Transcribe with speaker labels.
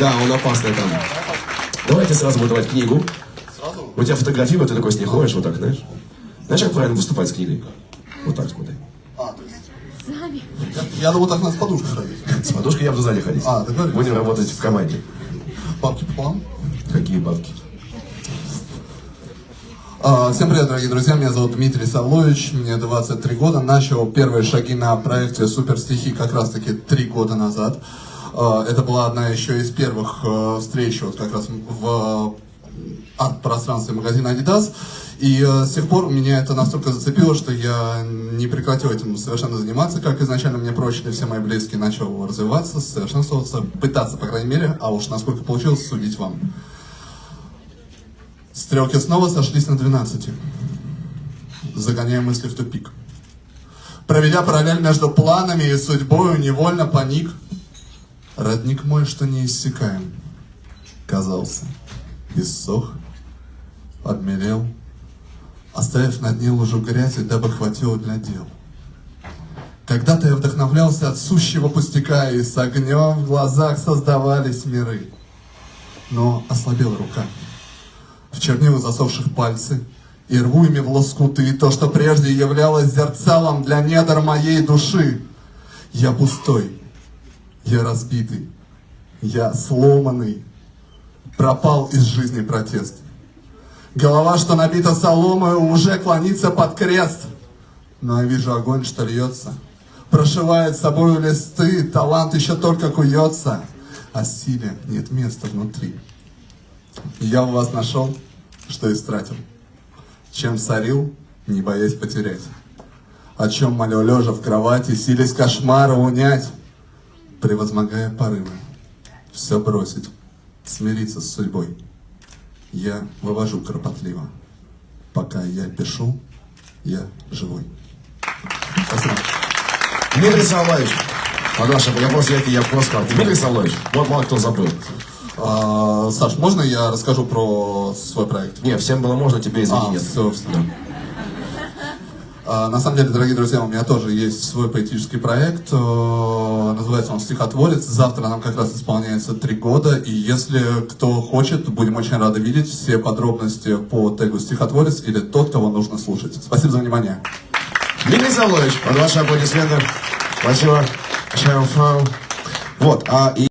Speaker 1: Да, он опасный там. Давайте сразу буду давать книгу.
Speaker 2: Сразу?
Speaker 1: У тебя фотографии, вот ты такой с ней ходишь, вот так, знаешь? Знаешь, как правильно выступать с книгой? Вот так смотри.
Speaker 2: А, то есть... Я, я думал, так надо с подушкой ходить.
Speaker 1: С подушкой я буду сзади ходить.
Speaker 2: А, договорились.
Speaker 1: Будем работать в команде.
Speaker 2: Бабки пополам.
Speaker 1: Какие бабки?
Speaker 2: А, Всем привет, дорогие друзья, меня зовут Дмитрий Савлович, мне 23 года, начал первые шаги на проекте Супер стихи как раз таки 3 года назад. А, Это была одна еще из первых э, встреч вот как раз в арт-пространстве магазина Adidas. И э, с тех пор меня это настолько зацепило, что я не прекратил этим совершенно заниматься, как изначально мне прочили все мои близкие, начал развиваться, совершенствоваться, пытаться, по крайней мере, а уж насколько получилось, судить вам. Стрелки снова сошлись на 12, загоняя мысли в тупик. Проведя параллель между планами и судьбою, невольно паник. Родник мой, что не иссякаем, казался, иссох, обмелел, оставив на дне лужу грязи, дабы хватило для дел. Когда-то я вдохновлялся от сущего пустяка, и с огнем в глазах создавались миры. Но ослабела рука в чернила засохших пальцы, и рву ими в лоскуты то, что прежде являлось зерцалом для недр моей души. Я пустой, я разбитый, я сломанный, пропал из жизни протест. Голова, что набита соломой, уже клонится под крест. Но я вижу огонь, что льется, прошивает собою листы, талант еще только куется, а силе нет места внутри. Я у вас нашел, что истратил. Чем сорил, не боясь потерять. О чем молю лежа в кровати, силясь кошмара унять, превозмогая порывы. Все бросить, смириться с судьбой. Я вывожу кропотливо. Пока я пишу, я живой. Спасибо.
Speaker 1: Дмитрий Савлович. Пагаша, я просто, я, я просто. Дмитрий Савлович. Вот мало кто забыл.
Speaker 2: А, Саш, можно я расскажу про свой проект?
Speaker 1: Не, всем было можно, тебе извини,
Speaker 2: А,
Speaker 1: нет.
Speaker 2: все, А, На самом деле, дорогие друзья, у меня тоже есть свой поэтический проект. э, Называется он «Стихотворец». Завтра нам как раз исполняется три года. И если кто хочет, будем очень рады видеть все подробности по тегу «Стихотворец» или тот, кого нужно слушать. Спасибо за внимание.
Speaker 1: Дмитрий Савлович, под ваши аплодисменты. Спасибо. Вот, а и